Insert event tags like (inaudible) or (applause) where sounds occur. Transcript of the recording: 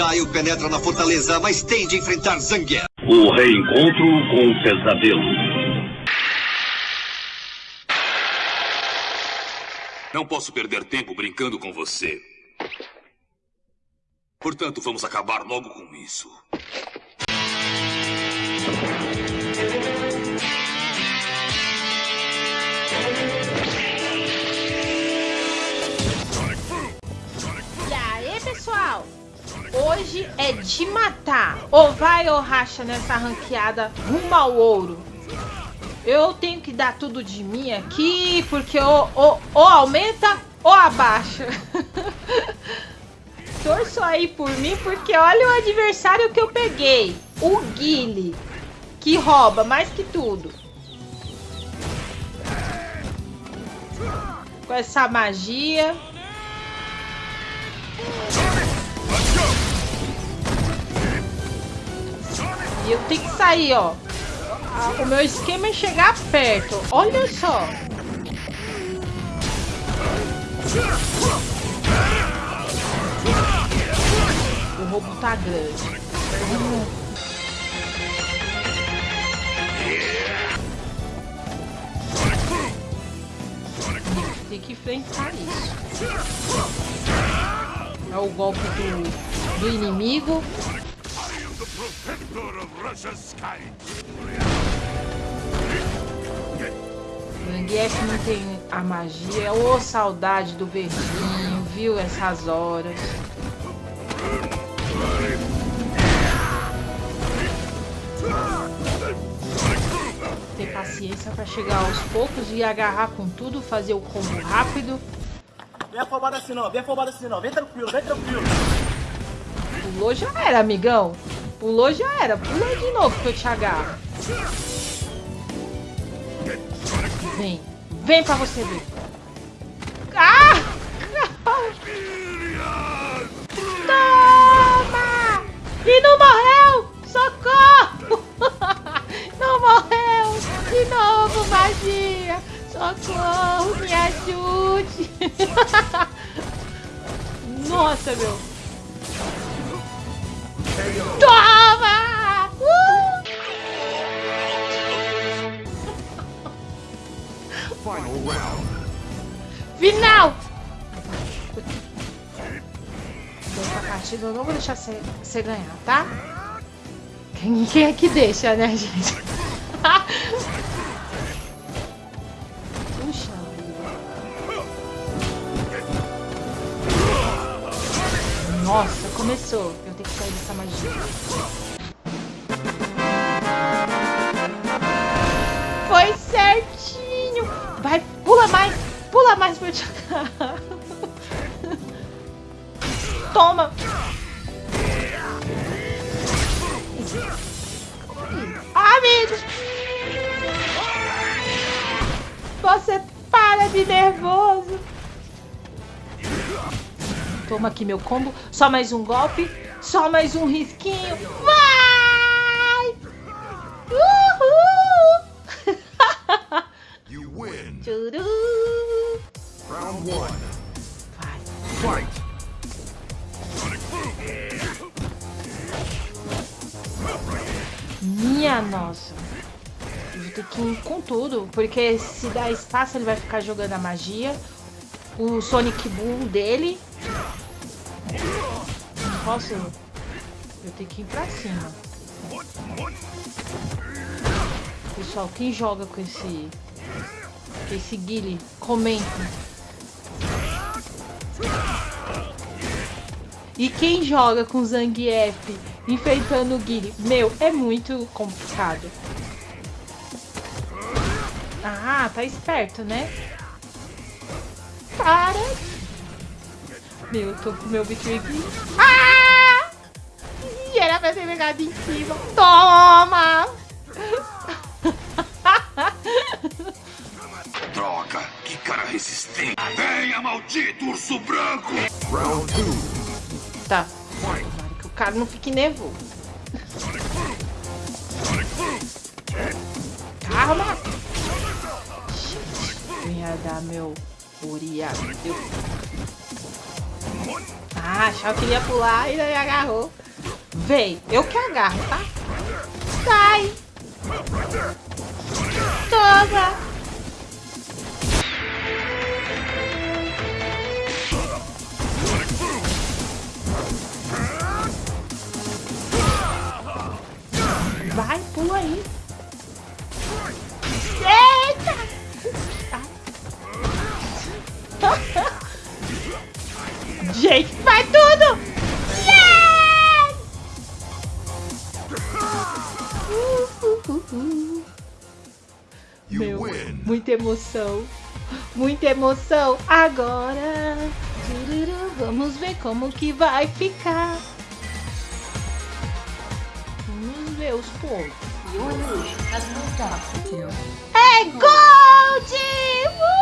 Gaio penetra na fortaleza, mas tem de enfrentar Zangief. O reencontro com o pesadelo. Não posso perder tempo brincando com você. Portanto, vamos acabar logo com isso. De matar. Ou vai ou racha nessa ranqueada rumo ao ouro. Eu tenho que dar tudo de mim aqui, porque ou, ou, ou aumenta ou abaixa. (laughs) Torço aí por mim, porque olha o adversário que eu peguei. O Guile, que rouba mais que tudo. Com essa magia. Eu tenho que sair, ó. O meu esquema é chegar perto. Olha só. O roubo tá grande. Tem que enfrentar isso. É o golpe do, do inimigo. Zangief não tem a magia. Ô, oh, saudade do verdinho, viu? Essas horas. Ter paciência para chegar aos poucos e agarrar com tudo, fazer o combo rápido. Vem afobado assim não, vem afobado assim não, vem tranquilo, vem tranquilo. Pulou já era, amigão. Pulou já era, pula de novo que eu te agarro. Vem, vem pra você ver. Ah! (laughs) Toma! E não morreu! Socorro! (laughs) Não morreu! De novo, magia! Socorro, me ajude! (laughs) Nossa, meu! Toma! Uh! Final! Essa partida eu não vou deixar você, você ganhar, tá? Quem, quem é que deixa, né, gente? Puxa Nossa, começou. Eu tenho que sair dessa magia. Foi certinho. Vai, pula mais. Pula mais pra eu te. Toma. Amigos. Você para de nervoso. Toma aqui meu combo. Só mais um golpe. Só mais um risquinho. Vai! Uhul! You win. Tchuru. Round one. Vai. Fight. Minha nossa. Eu vou ter que ir com tudo. Porque se dar espaço, ele vai ficar jogando a magia. O Sonic Boom dele. Posso. Eu tenho que ir pra cima. Pessoal, quem joga com esse. Com esse Guile, comenta. E quem joga com Zangief enfrentando o Guile? Meu, é muito complicado. Ah, tá esperto, né? Para! Meu, eu tô com meu bicho aqui. Ah! Ih, Era pra ter pegado em cima. Toma! (laughs) Droga, que cara resistente. Venha, maldito urso branco! Round two. Tá. Tomara que o cara não fique nervoso. Calma! Ia dar meu Uriah. Eu... Ah, achava que ia pular e daí agarrou. Vem, eu que agarro, tá? Sai! Toma! Gente, vai tudo! Yes! You Meu, win. muita emoção. Muita emoção. Agora, vamos ver como que vai ficar. Vamos ver os pontos. Up to É Gold! Uh!